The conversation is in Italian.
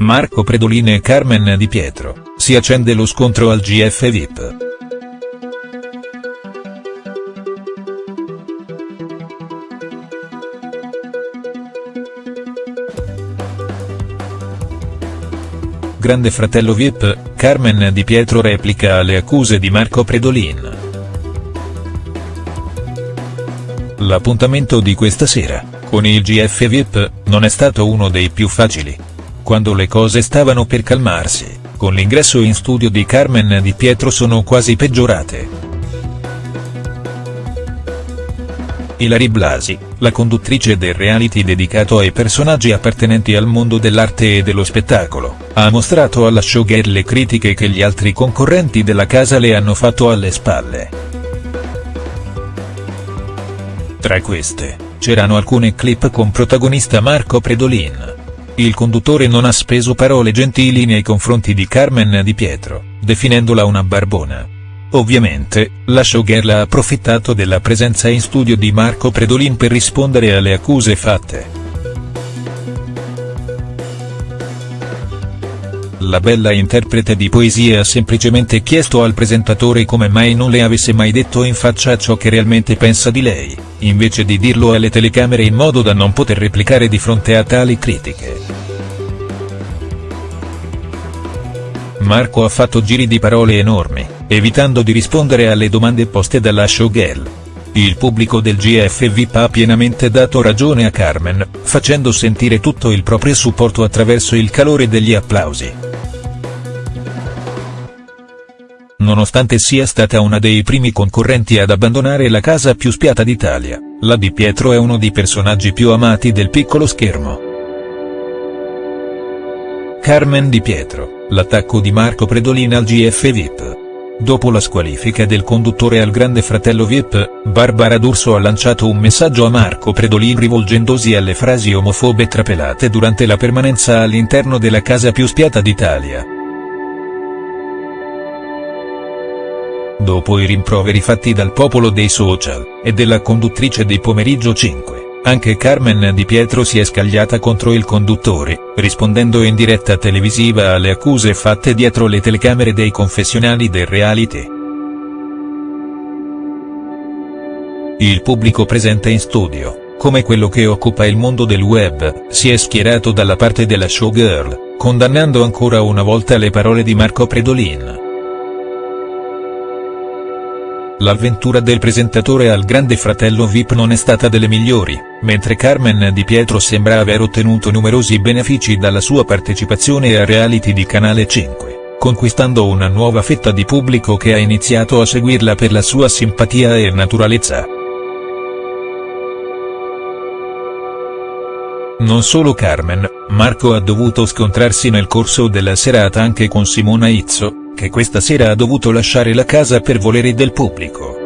Marco Predolin e Carmen Di Pietro, si accende lo scontro al GF VIP. Grande fratello VIP, Carmen Di Pietro replica alle accuse di Marco Predolin. L'appuntamento di questa sera, con il GF VIP, non è stato uno dei più facili. Quando le cose stavano per calmarsi, con l'ingresso in studio di Carmen Di Pietro sono quasi peggiorate. Ilari Blasi, la conduttrice del reality dedicato ai personaggi appartenenti al mondo dell'arte e dello spettacolo, ha mostrato alla showgirl le critiche che gli altri concorrenti della casa le hanno fatto alle spalle. Tra queste, c'erano alcune clip con protagonista Marco Predolin. Il conduttore non ha speso parole gentili nei confronti di Carmen Di Pietro, definendola una barbona. Ovviamente, la showgirl ha approfittato della presenza in studio di Marco Predolin per rispondere alle accuse fatte. La bella interprete di poesie ha semplicemente chiesto al presentatore come mai non le avesse mai detto in faccia ciò che realmente pensa di lei, invece di dirlo alle telecamere in modo da non poter replicare di fronte a tali critiche. Marco ha fatto giri di parole enormi, evitando di rispondere alle domande poste dalla showgirl. Il pubblico del GF VIP ha pienamente dato ragione a Carmen, facendo sentire tutto il proprio supporto attraverso il calore degli applausi. Nonostante sia stata una dei primi concorrenti ad abbandonare la casa più spiata d'Italia, la Di Pietro è uno dei personaggi più amati del piccolo schermo. Carmen Di Pietro, l'attacco di Marco Predolin al GF VIP. Dopo la squalifica del conduttore al Grande Fratello VIP, Barbara D'Urso ha lanciato un messaggio a Marco Predolin rivolgendosi alle frasi omofobe trapelate durante la permanenza all'interno della casa più spiata d'Italia. Dopo i rimproveri fatti dal popolo dei social, e della conduttrice di Pomeriggio 5, anche Carmen Di Pietro si è scagliata contro il conduttore, rispondendo in diretta televisiva alle accuse fatte dietro le telecamere dei confessionali del reality. Il pubblico presente in studio, come quello che occupa il mondo del web, si è schierato dalla parte della showgirl, condannando ancora una volta le parole di Marco Predolin. L'avventura del presentatore al Grande Fratello VIP non è stata delle migliori, mentre Carmen Di Pietro sembra aver ottenuto numerosi benefici dalla sua partecipazione a reality di Canale 5, conquistando una nuova fetta di pubblico che ha iniziato a seguirla per la sua simpatia e naturalezza. Non solo Carmen, Marco ha dovuto scontrarsi nel corso della serata anche con Simona Izzo, che questa sera ha dovuto lasciare la casa per volere del pubblico.